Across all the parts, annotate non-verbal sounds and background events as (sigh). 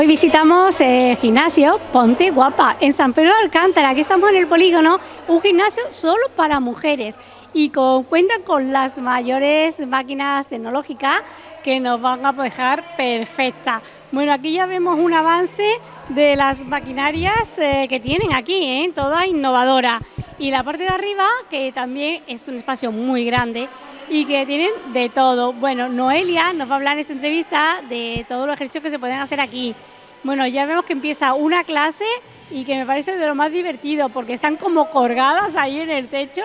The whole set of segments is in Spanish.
Hoy visitamos el gimnasio Ponte Guapa en San Pedro de Alcántara. Aquí estamos en el polígono, un gimnasio solo para mujeres y con, cuenta con las mayores máquinas tecnológicas que nos van a dejar perfecta. Bueno, aquí ya vemos un avance de las maquinarias eh, que tienen aquí, ¿eh? toda innovadora. Y la parte de arriba, que también es un espacio muy grande, y que tienen de todo. Bueno, Noelia nos va a hablar en esta entrevista de todos los ejercicios que se pueden hacer aquí. Bueno, ya vemos que empieza una clase y que me parece de lo más divertido porque están como colgadas ahí en el techo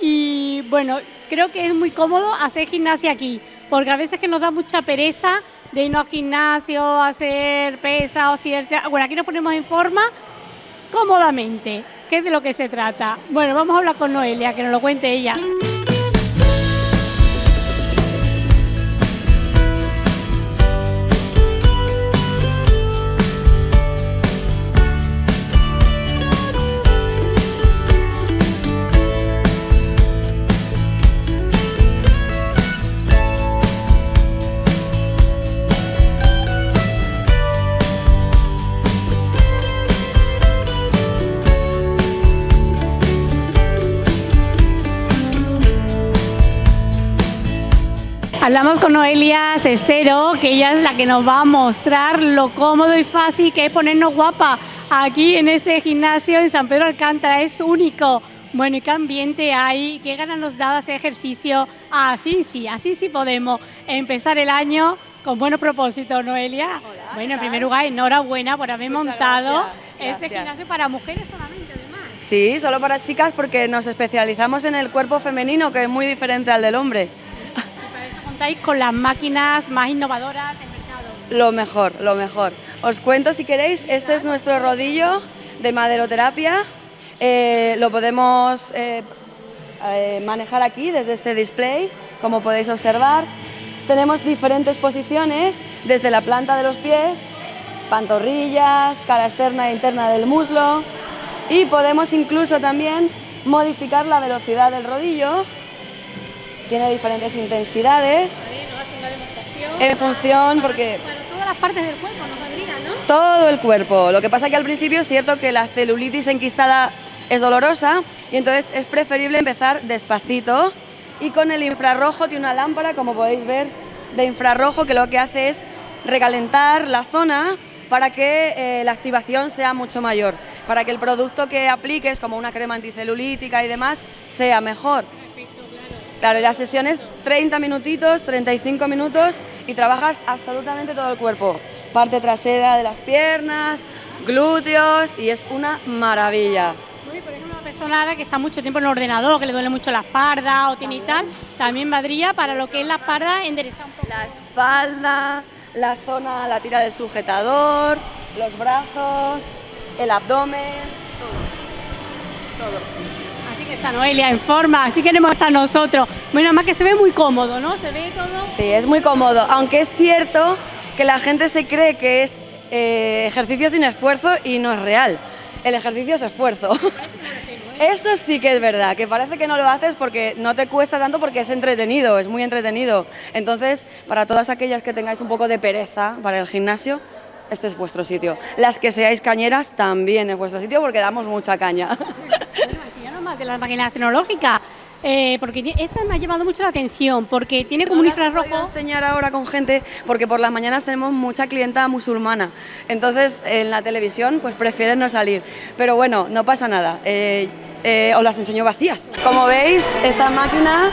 y bueno, creo que es muy cómodo hacer gimnasia aquí porque a veces que nos da mucha pereza de irnos al gimnasio, hacer pesas o cierta... Bueno, aquí nos ponemos en forma cómodamente, ¿Qué es de lo que se trata. Bueno, vamos a hablar con Noelia, que nos lo cuente ella. Hablamos con Noelia Sestero, que ella es la que nos va a mostrar lo cómodo y fácil que es ponernos guapa aquí en este gimnasio en San Pedro Alcántara, es único. Bueno, ¿y qué ambiente hay? ¿Qué ganas nos da hacer ejercicio? Así sí, así sí podemos empezar el año con buenos propósitos, Noelia. bueno, en primer lugar, enhorabuena por haber montado este gimnasio para mujeres solamente, además. Sí, solo para chicas porque nos especializamos en el cuerpo femenino, que es muy diferente al del hombre con las máquinas más innovadoras del mercado? Lo mejor, lo mejor. Os cuento si queréis, este es nuestro rodillo de maderoterapia. Eh, lo podemos eh, eh, manejar aquí desde este display, como podéis observar. Tenemos diferentes posiciones desde la planta de los pies, pantorrillas, cara externa e interna del muslo y podemos incluso también modificar la velocidad del rodillo tiene diferentes intensidades. En función, porque... Para todas las partes del cuerpo, ¿no podría, no? Todo el cuerpo. Lo que pasa que al principio es cierto que la celulitis enquistada es dolorosa y entonces es preferible empezar despacito y con el infrarrojo tiene una lámpara, como podéis ver, de infrarrojo que lo que hace es recalentar la zona para que eh, la activación sea mucho mayor, para que el producto que apliques, como una crema anticelulítica y demás, sea mejor. Claro, la sesión es 30 minutitos, 35 minutos y trabajas absolutamente todo el cuerpo. Parte trasera de las piernas, glúteos y es una maravilla. por ejemplo, una persona que está mucho tiempo en el ordenador, que le duele mucho la espalda o tiene y tal, también valdría para lo que es la espalda enderezar un poco. La espalda, la zona, la tira del sujetador, los brazos, el abdomen, todo. Todo está Noelia en forma, así queremos estar nosotros. Bueno, más que se ve muy cómodo, ¿no? Se ve todo. Sí, es muy cómodo, aunque es cierto que la gente se cree que es eh, ejercicio sin esfuerzo y no es real. El ejercicio es esfuerzo. (laughs) Eso sí que es verdad, que parece que no lo haces porque no te cuesta tanto porque es entretenido, es muy entretenido. Entonces, para todas aquellas que tengáis un poco de pereza para el gimnasio, este es vuestro sitio. Las que seáis cañeras también es vuestro sitio porque damos mucha caña. De las máquinas tecnológicas. Eh, porque esta me ha llamado mucho la atención, porque tiene como un infrarrojo... Voy a enseñar ahora con gente, porque por las mañanas tenemos mucha clienta musulmana, entonces en la televisión pues prefieren no salir, pero bueno, no pasa nada, eh, eh, os las enseño vacías. Como veis, esta máquina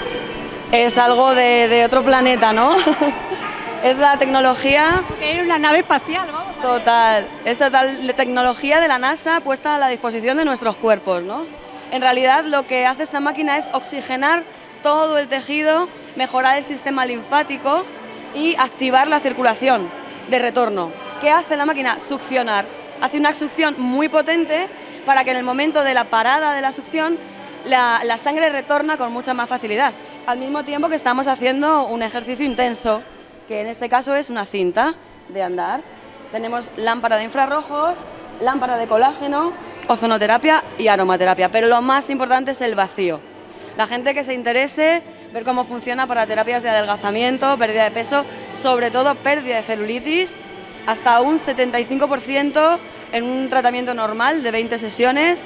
es algo de, de otro planeta, ¿no? (laughs) es la tecnología... Es una nave espacial, vamos. Total, es total tecnología de la NASA puesta a la disposición de nuestros cuerpos, ¿no? En realidad lo que hace esta máquina es oxigenar todo el tejido, mejorar el sistema linfático y activar la circulación de retorno. ¿Qué hace la máquina? Succionar. Hace una succión muy potente para que en el momento de la parada de la succión la, sangre retorna con mucha más facilidad, al mismo tiempo que estamos haciendo un ejercicio intenso, que en este caso es una cinta de andar. Tenemos lámpara de infrarrojos, lámpara de colágeno, ozonoterapia y aromaterapia, pero lo más importante es el vacío. La gente que se interese, ver cómo funciona para terapias de adelgazamiento, pérdida de peso, sobre todo pérdida de celulitis, hasta un 75% en un tratamiento normal de 20 sesiones.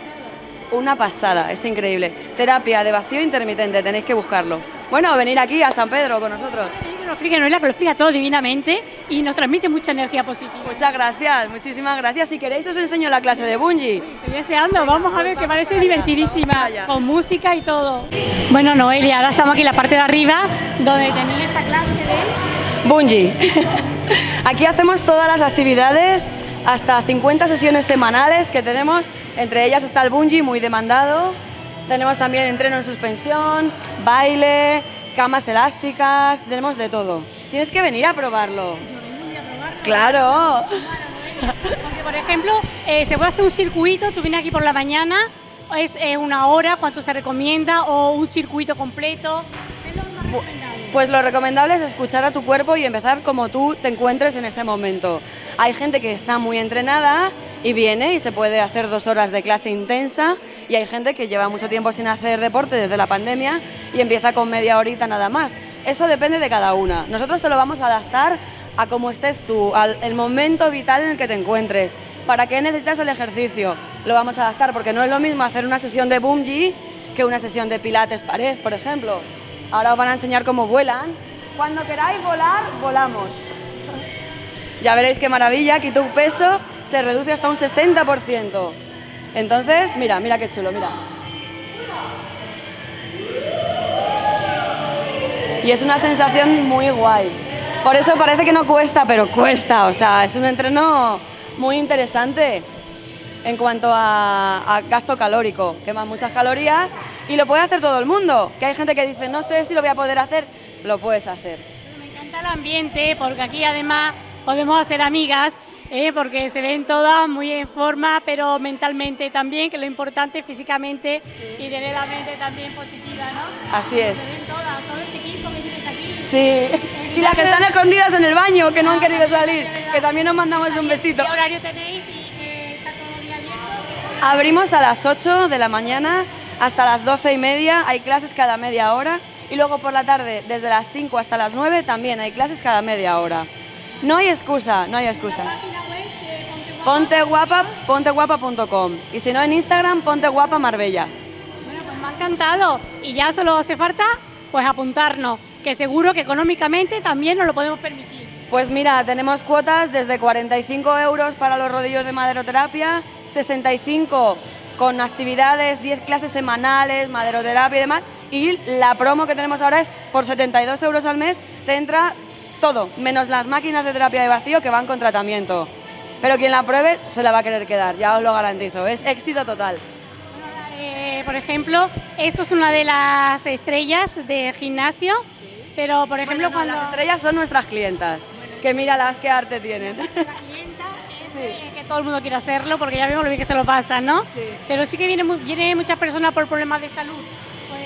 Una pasada, es increíble. Terapia de vacío intermitente, tenéis que buscarlo. Bueno, venir aquí a San Pedro con nosotros. Lo explique Noelia, que lo explica todo divinamente y nos transmite mucha energía positiva. Muchas gracias, muchísimas gracias. Si queréis os enseño la clase de bungee. Estoy deseando, vamos a ver que parece divertidísima, con música y todo. Bueno, Noelia, ahora estamos aquí en la parte de arriba, donde tenéis esta clase de... Bungee. (laughs) Aquí hacemos todas las actividades, hasta 50 sesiones semanales que tenemos, entre ellas está el bungee muy demandado, tenemos también entreno en suspensión, baile, camas elásticas, tenemos de todo. Tienes que venir a probarlo. Claro. Porque, por ejemplo, eh, se puede hacer un circuito, tú vienes aquí por la mañana, es eh, una hora, cuánto se recomienda, o un circuito completo. ¿Qué es lo más? Pues lo recomendable es escuchar a tu cuerpo y empezar como tú te encuentres en ese momento. Hay gente que está muy entrenada y viene y se puede hacer dos horas de clase intensa y hay gente que lleva mucho tiempo sin hacer deporte desde la pandemia y empieza con media horita nada más. Eso depende de cada una. Nosotros te lo vamos a adaptar a cómo estés tú, al momento vital en el que te encuentres. ¿Para qué necesitas el ejercicio? Lo vamos a adaptar porque no es lo mismo hacer una sesión de bungee que una sesión de pilates pared, por ejemplo. Ahora os van a enseñar cómo vuelan. Cuando queráis volar, volamos. Ya veréis qué maravilla, aquí tu peso se reduce hasta un 60%. Entonces, mira, mira qué chulo, mira. Y es una sensación muy guay. Por eso parece que no cuesta, pero cuesta. O sea, es un entreno muy interesante en cuanto a, a gasto calórico. Quema muchas calorías y lo puede hacer todo el mundo. Que hay gente que dice, no sé si lo voy a poder hacer, lo puedes hacer. Me encanta el ambiente, porque aquí además podemos hacer amigas, eh, porque se ven todas muy en forma, pero mentalmente también, que lo importante es físicamente y tener la mente también positiva, ¿no? Así es. Se ven todas, todo este equipo que tienes aquí. Sí. Y las que están escondidas en el baño, que no han querido salir, que también nos mandamos un besito. ¿Qué horario tenéis y eh, está todo el día abierto? Abrimos a las 8 de la mañana hasta las 12 y media, hay clases cada media hora y luego por la tarde desde las 5 hasta las 9 también hay clases cada media hora. No hay excusa, no hay excusa. Ponteguapa, ponteguapa.com y si no en Instagram, ponteguapa Marbella. Bueno, pues me ha encantado y ya solo hace falta pues apuntarnos, que seguro que económicamente también nos lo podemos permitir. Pues mira, tenemos cuotas desde 45 euros para los rodillos de maderoterapia, 65 con actividades, 10 clases semanales, maderoterapia y demás. Y la promo que tenemos ahora es por 72 euros al mes, te entra todo, menos las máquinas de terapia de vacío que van con tratamiento. Pero quien la pruebe se la va a querer quedar, ya os lo garantizo, es éxito total. Eh, por ejemplo, esto es una de las estrellas de gimnasio, pero por ejemplo Bueno, no, cuando Las estrellas son nuestras clientas, que mira las que arte tienen. (laughs) eh, que todo el mundo quiere hacerlo porque ya vemos lo bien que se lo pasa, ¿no? Sí. Pero sí que viene, mu- viene muchas personas por problemas de salud, pues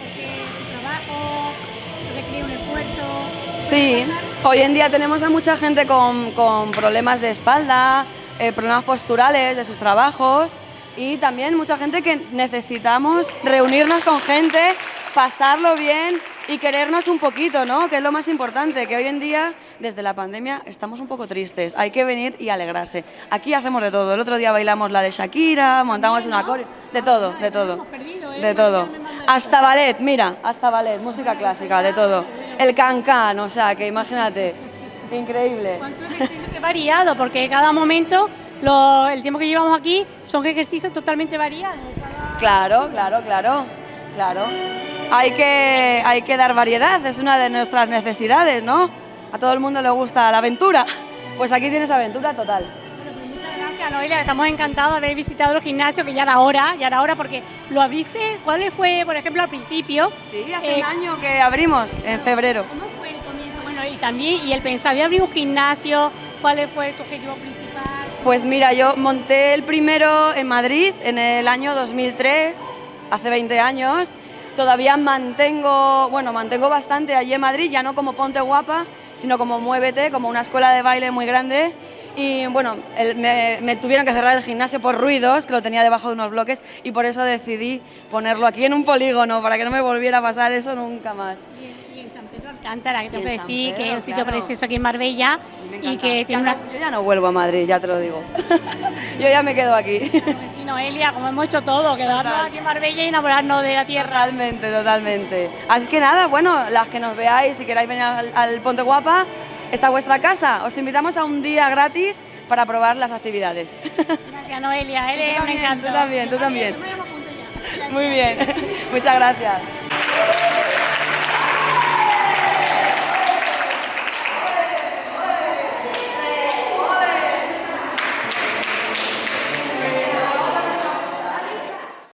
porque su trabajo requiere un esfuerzo. Sí, hoy en día tenemos a mucha gente con, con problemas de espalda, eh, problemas posturales de sus trabajos y también mucha gente que necesitamos reunirnos con gente, pasarlo bien y querernos un poquito, ¿no? Que es lo más importante, que hoy en día, desde la pandemia, estamos un poco tristes. Hay que venir y alegrarse. Aquí hacemos de todo. El otro día bailamos la de Shakira, montamos una coreo, de todo, de todo. De todo. Hasta ballet, mira, hasta ballet, música clásica, de todo. El cancán, o sea, que imagínate, increíble. ¿Cuánto ejercicio que variado? Porque cada momento, lo- el tiempo que llevamos aquí, son ejercicios totalmente variados. Claro, claro, claro, claro. Hay que, hay que dar variedad, es una de nuestras necesidades, ¿no? A todo el mundo le gusta la aventura. Pues aquí tienes aventura total. Bueno, pues muchas gracias, Noelia. Estamos encantados de haber visitado el gimnasio, que ya era hora, ya era hora, porque lo abriste. ¿Cuál fue, por ejemplo, al principio? Sí, hace Eh, un año que abrimos, en febrero. ¿Cómo fue el comienzo? Bueno, y también, y el pensar, a abrir un gimnasio, ¿cuál fue tu objetivo principal? Pues mira, yo monté el primero en Madrid en el año 2003, hace 20 años. Todavía mantengo, bueno, mantengo bastante allí en Madrid, ya no como Ponte Guapa, sino como Muévete, como una escuela de baile muy grande. Y bueno, el- me, me tuvieron que cerrar el gimnasio por ruidos, que lo tenía debajo de unos bloques, y por eso decidí ponerlo aquí en un polígono, para que no me volviera a pasar eso nunca más. Y, en San Pedro Alcántara, que que San decir que es un sitio claro. precioso aquí en Marbella y que Ya tiene una... no- yo ya no vuelvo a Madrid, ya te lo digo. (laughs) yo ya me quedo aquí. (laughs) Noelia, como hemos hecho todo, quedarnos Total. aquí en Marbella y enamorarnos de la tierra. Totalmente, totalmente. Así que nada, bueno, las que nos veáis, si queráis venir al, al Ponte Guapa, esta es vuestra casa. Os invitamos a un día gratis para probar las actividades. Gracias, Noelia, (laughs) tú eres un encanto. tú también, tú también. Muy bien, (laughs) muchas gracias.